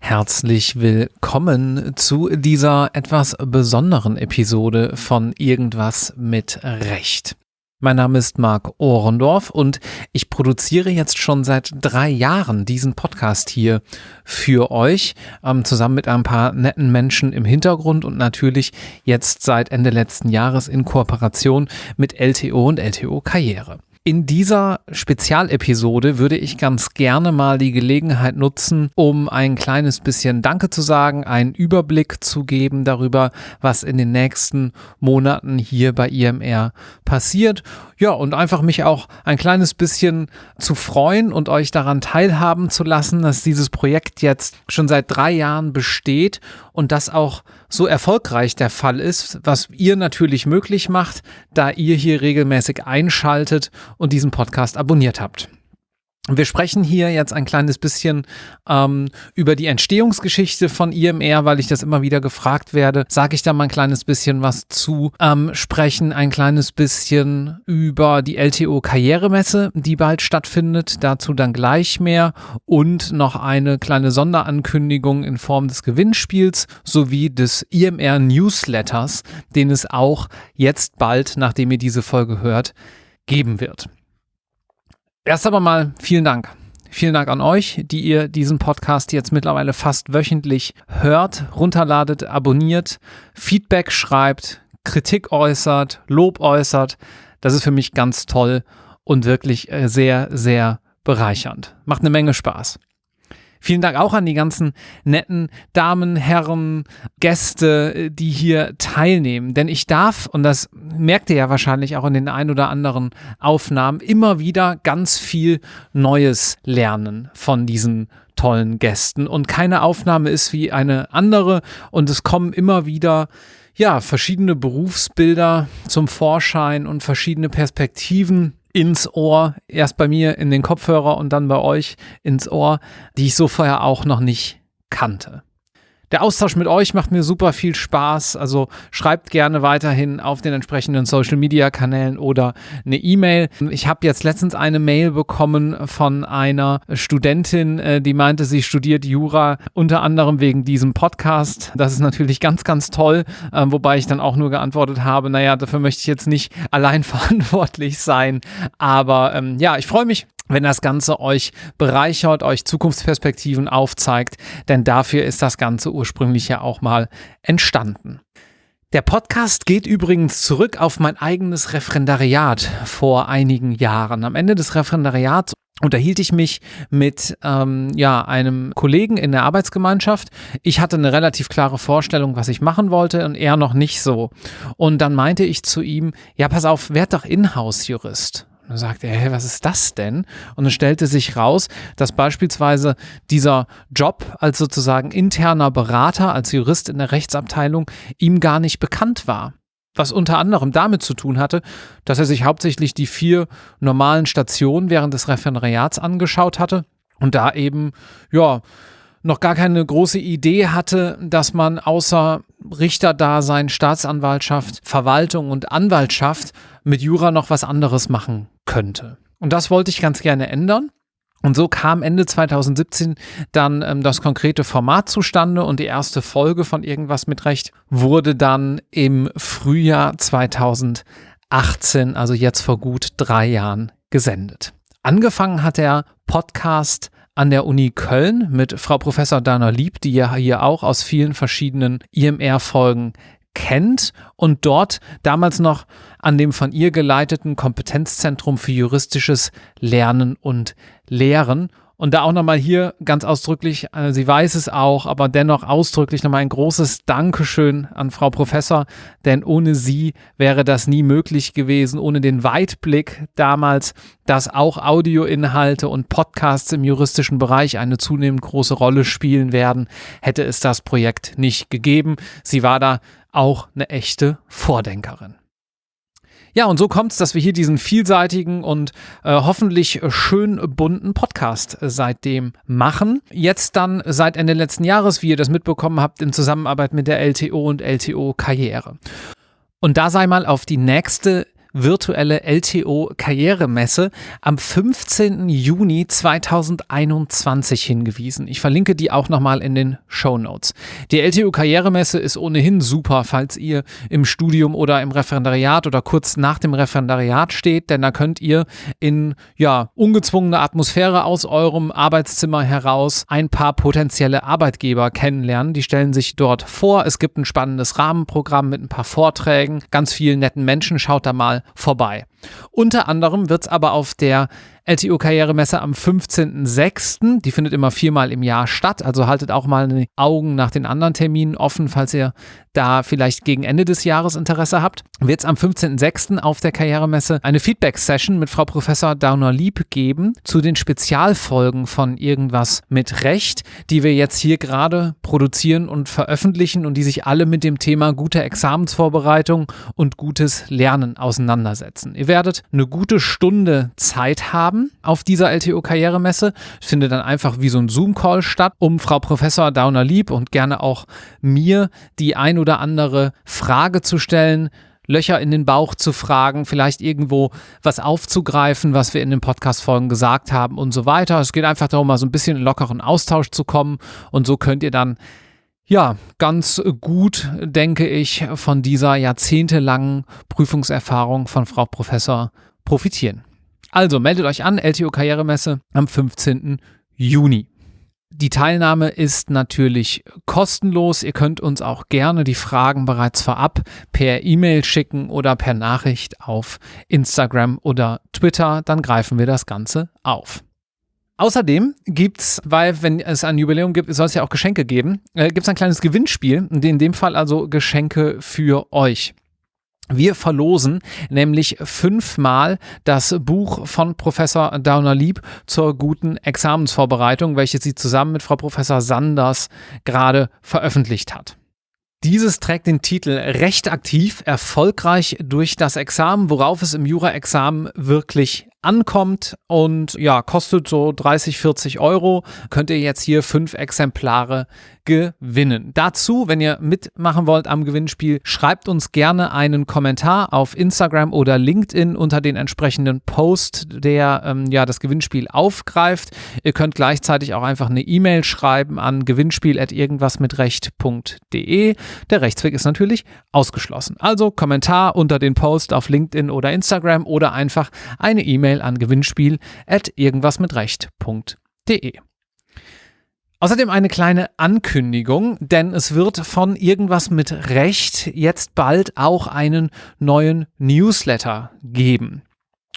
Herzlich willkommen zu dieser etwas besonderen Episode von Irgendwas mit Recht. Mein Name ist Marc Ohrendorf und ich produziere jetzt schon seit drei Jahren diesen Podcast hier für euch, ähm, zusammen mit ein paar netten Menschen im Hintergrund und natürlich jetzt seit Ende letzten Jahres in Kooperation mit LTO und LTO Karriere. In dieser Spezialepisode würde ich ganz gerne mal die Gelegenheit nutzen, um ein kleines bisschen Danke zu sagen, einen Überblick zu geben darüber, was in den nächsten Monaten hier bei IMR passiert. Ja, und einfach mich auch ein kleines bisschen zu freuen und euch daran teilhaben zu lassen, dass dieses Projekt jetzt schon seit drei Jahren besteht und das auch so erfolgreich der Fall ist, was ihr natürlich möglich macht, da ihr hier regelmäßig einschaltet und diesen Podcast abonniert habt. Wir sprechen hier jetzt ein kleines bisschen ähm, über die Entstehungsgeschichte von IMR, weil ich das immer wieder gefragt werde. Sage ich da mal ein kleines bisschen was zu. Ähm, sprechen ein kleines bisschen über die LTO Karrieremesse, die bald stattfindet. Dazu dann gleich mehr. Und noch eine kleine Sonderankündigung in Form des Gewinnspiels sowie des IMR Newsletters, den es auch jetzt bald, nachdem ihr diese Folge hört, geben wird. Erst aber mal vielen Dank. Vielen Dank an euch, die ihr diesen Podcast jetzt mittlerweile fast wöchentlich hört, runterladet, abonniert, Feedback schreibt, Kritik äußert, Lob äußert. Das ist für mich ganz toll und wirklich äh, sehr, sehr bereichernd. Macht eine Menge Spaß. Vielen Dank auch an die ganzen netten Damen, Herren, Gäste, äh, die hier teilnehmen. Denn ich darf, und das merkt ihr ja wahrscheinlich auch in den ein oder anderen Aufnahmen, immer wieder ganz viel Neues lernen von diesen tollen Gästen. Und keine Aufnahme ist wie eine andere. Und es kommen immer wieder ja, verschiedene Berufsbilder zum Vorschein und verschiedene Perspektiven ins Ohr, erst bei mir in den Kopfhörer und dann bei euch ins Ohr, die ich so vorher auch noch nicht kannte. Der Austausch mit euch macht mir super viel Spaß. Also schreibt gerne weiterhin auf den entsprechenden Social Media Kanälen oder eine E-Mail. Ich habe jetzt letztens eine Mail bekommen von einer Studentin, äh, die meinte, sie studiert Jura unter anderem wegen diesem Podcast. Das ist natürlich ganz, ganz toll. Ähm, wobei ich dann auch nur geantwortet habe, naja, dafür möchte ich jetzt nicht allein verantwortlich sein. Aber ähm, ja, ich freue mich wenn das Ganze euch bereichert, euch Zukunftsperspektiven aufzeigt, denn dafür ist das Ganze ursprünglich ja auch mal entstanden. Der Podcast geht übrigens zurück auf mein eigenes Referendariat vor einigen Jahren. Am Ende des Referendariats unterhielt ich mich mit ähm, ja, einem Kollegen in der Arbeitsgemeinschaft. Ich hatte eine relativ klare Vorstellung, was ich machen wollte und er noch nicht so. Und dann meinte ich zu ihm, ja, pass auf, werd doch Inhouse-Jurist. Und dann sagte er, hey, was ist das denn? Und es stellte sich raus, dass beispielsweise dieser Job als sozusagen interner Berater, als Jurist in der Rechtsabteilung ihm gar nicht bekannt war. Was unter anderem damit zu tun hatte, dass er sich hauptsächlich die vier normalen Stationen während des Referendariats angeschaut hatte und da eben, ja, noch gar keine große Idee hatte, dass man außer Richterdasein, Staatsanwaltschaft, Verwaltung und Anwaltschaft mit Jura noch was anderes machen könnte. Und das wollte ich ganz gerne ändern. Und so kam Ende 2017 dann ähm, das konkrete Format zustande und die erste Folge von Irgendwas mit Recht wurde dann im Frühjahr 2018, also jetzt vor gut drei Jahren, gesendet. Angefangen hat der Podcast an der Uni Köln mit Frau Professor Dana Lieb, die ja hier auch aus vielen verschiedenen IMR-Folgen kennt und dort damals noch an dem von ihr geleiteten Kompetenzzentrum für juristisches Lernen und Lehren und da auch nochmal hier ganz ausdrücklich, äh, sie weiß es auch, aber dennoch ausdrücklich nochmal ein großes Dankeschön an Frau Professor, denn ohne sie wäre das nie möglich gewesen, ohne den Weitblick damals, dass auch Audioinhalte und Podcasts im juristischen Bereich eine zunehmend große Rolle spielen werden, hätte es das Projekt nicht gegeben. Sie war da auch eine echte Vordenkerin. Ja, und so kommt es, dass wir hier diesen vielseitigen und äh, hoffentlich schön bunten Podcast äh, seitdem machen. Jetzt dann seit Ende letzten Jahres, wie ihr das mitbekommen habt, in Zusammenarbeit mit der LTO und LTO Karriere. Und da sei mal auf die nächste virtuelle LTO Karrieremesse am 15. Juni 2021 hingewiesen. Ich verlinke die auch nochmal in den Show Notes. Die LTO Karrieremesse ist ohnehin super, falls ihr im Studium oder im Referendariat oder kurz nach dem Referendariat steht, denn da könnt ihr in ja, ungezwungener Atmosphäre aus eurem Arbeitszimmer heraus ein paar potenzielle Arbeitgeber kennenlernen. Die stellen sich dort vor. Es gibt ein spannendes Rahmenprogramm mit ein paar Vorträgen, ganz vielen netten Menschen. Schaut da mal vorbei. Unter anderem wird es aber auf der LTO-Karrieremesse am 15.06. Die findet immer viermal im Jahr statt, also haltet auch mal die Augen nach den anderen Terminen offen, falls ihr da vielleicht gegen Ende des Jahres Interesse habt. Wird es am 15.06. auf der Karrieremesse eine Feedback-Session mit Frau Professor Dauner-Lieb geben zu den Spezialfolgen von Irgendwas mit Recht, die wir jetzt hier gerade produzieren und veröffentlichen und die sich alle mit dem Thema gute Examensvorbereitung und gutes Lernen auseinandersetzen. Ihr werdet eine gute Stunde Zeit haben auf dieser LTO-Karrieremesse. Findet dann einfach wie so ein Zoom-Call statt, um Frau Professor Dauner-Lieb und gerne auch mir die ein oder andere Frage zu stellen, Löcher in den Bauch zu fragen, vielleicht irgendwo was aufzugreifen, was wir in den Podcast-Folgen gesagt haben und so weiter. Es geht einfach darum, mal so ein bisschen in lockeren Austausch zu kommen und so könnt ihr dann ja, ganz gut, denke ich, von dieser jahrzehntelangen Prüfungserfahrung von Frau Professor profitieren. Also meldet euch an, LTO Karrieremesse am 15. Juni. Die Teilnahme ist natürlich kostenlos. Ihr könnt uns auch gerne die Fragen bereits vorab per E-Mail schicken oder per Nachricht auf Instagram oder Twitter. Dann greifen wir das Ganze auf. Außerdem gibt es, weil wenn es ein Jubiläum gibt, soll es ja auch Geschenke geben, äh, gibt es ein kleines Gewinnspiel, in dem Fall also Geschenke für euch. Wir verlosen nämlich fünfmal das Buch von Professor Downer-Lieb zur guten Examensvorbereitung, welches sie zusammen mit Frau Professor Sanders gerade veröffentlicht hat. Dieses trägt den Titel Recht aktiv, erfolgreich durch das Examen, worauf es im Jura-Examen wirklich ankommt und ja, kostet so 30, 40 Euro. Könnt ihr jetzt hier fünf Exemplare gewinnen. Dazu, wenn ihr mitmachen wollt am Gewinnspiel, schreibt uns gerne einen Kommentar auf Instagram oder LinkedIn unter den entsprechenden Post, der ähm, ja das Gewinnspiel aufgreift. Ihr könnt gleichzeitig auch einfach eine E-Mail schreiben an gewinnspiel@irgendwasmitrecht.de. Der Rechtsweg ist natürlich ausgeschlossen. Also Kommentar unter den Post auf LinkedIn oder Instagram oder einfach eine E-Mail an gewinnspiel@irgendwasmitrecht.de. Außerdem eine kleine Ankündigung, denn es wird von irgendwas mit Recht jetzt bald auch einen neuen Newsletter geben.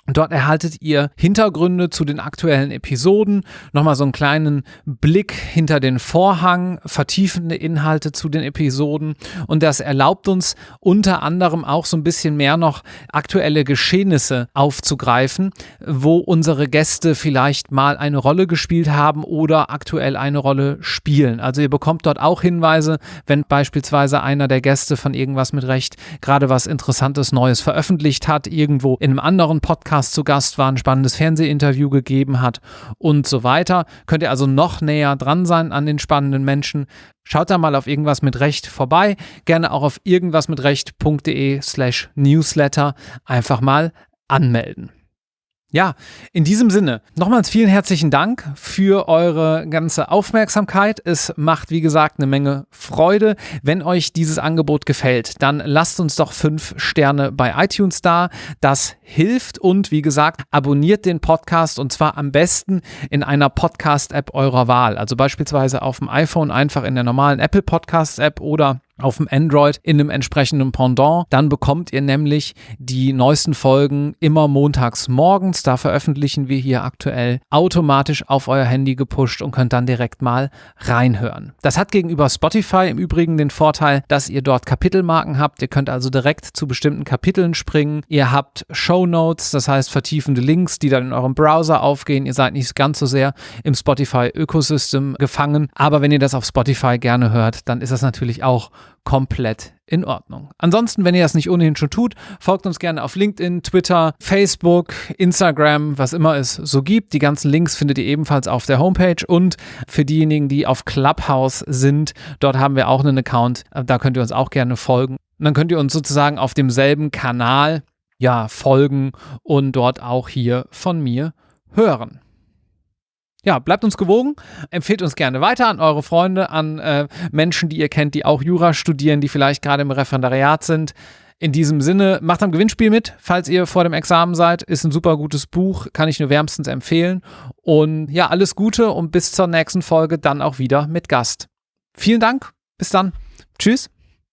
Dort erhaltet ihr Hintergründe zu den aktuellen Episoden, nochmal so einen kleinen Blick hinter den Vorhang, vertiefende Inhalte zu den Episoden und das erlaubt uns unter anderem auch so ein bisschen mehr noch aktuelle Geschehnisse aufzugreifen, wo unsere Gäste vielleicht mal eine Rolle gespielt haben oder aktuell eine Rolle spielen. Also ihr bekommt dort auch Hinweise, wenn beispielsweise einer der Gäste von irgendwas mit Recht gerade was Interessantes Neues veröffentlicht hat, irgendwo in einem anderen Podcast Podcast zu Gast war, ein spannendes Fernsehinterview gegeben hat und so weiter. Könnt ihr also noch näher dran sein an den spannenden Menschen. Schaut da mal auf irgendwas mit Recht vorbei. Gerne auch auf irgendwasmitrecht.de slash newsletter einfach mal anmelden. Ja, in diesem Sinne, nochmals vielen herzlichen Dank für eure ganze Aufmerksamkeit. Es macht, wie gesagt, eine Menge Freude. Wenn euch dieses Angebot gefällt, dann lasst uns doch fünf Sterne bei iTunes da. Das hilft und, wie gesagt, abonniert den Podcast und zwar am besten in einer Podcast-App eurer Wahl. Also beispielsweise auf dem iPhone einfach in der normalen Apple Podcast-App oder auf dem Android in einem entsprechenden Pendant. Dann bekommt ihr nämlich die neuesten Folgen immer montags morgens. Da veröffentlichen wir hier aktuell automatisch auf euer Handy gepusht und könnt dann direkt mal reinhören. Das hat gegenüber Spotify im Übrigen den Vorteil, dass ihr dort Kapitelmarken habt. Ihr könnt also direkt zu bestimmten Kapiteln springen. Ihr habt Show Notes, das heißt vertiefende Links, die dann in eurem Browser aufgehen. Ihr seid nicht ganz so sehr im Spotify-Ökosystem gefangen. Aber wenn ihr das auf Spotify gerne hört, dann ist das natürlich auch komplett in Ordnung. Ansonsten, wenn ihr das nicht ohnehin schon tut, folgt uns gerne auf LinkedIn, Twitter, Facebook, Instagram, was immer es so gibt. Die ganzen Links findet ihr ebenfalls auf der Homepage und für diejenigen, die auf Clubhouse sind, dort haben wir auch einen Account, da könnt ihr uns auch gerne folgen. Und dann könnt ihr uns sozusagen auf demselben Kanal ja folgen und dort auch hier von mir hören. Ja, bleibt uns gewogen, empfehlt uns gerne weiter an eure Freunde, an äh, Menschen, die ihr kennt, die auch Jura studieren, die vielleicht gerade im Referendariat sind. In diesem Sinne, macht am Gewinnspiel mit, falls ihr vor dem Examen seid. Ist ein super gutes Buch, kann ich nur wärmstens empfehlen. Und ja, alles Gute und bis zur nächsten Folge dann auch wieder mit Gast. Vielen Dank, bis dann. Tschüss.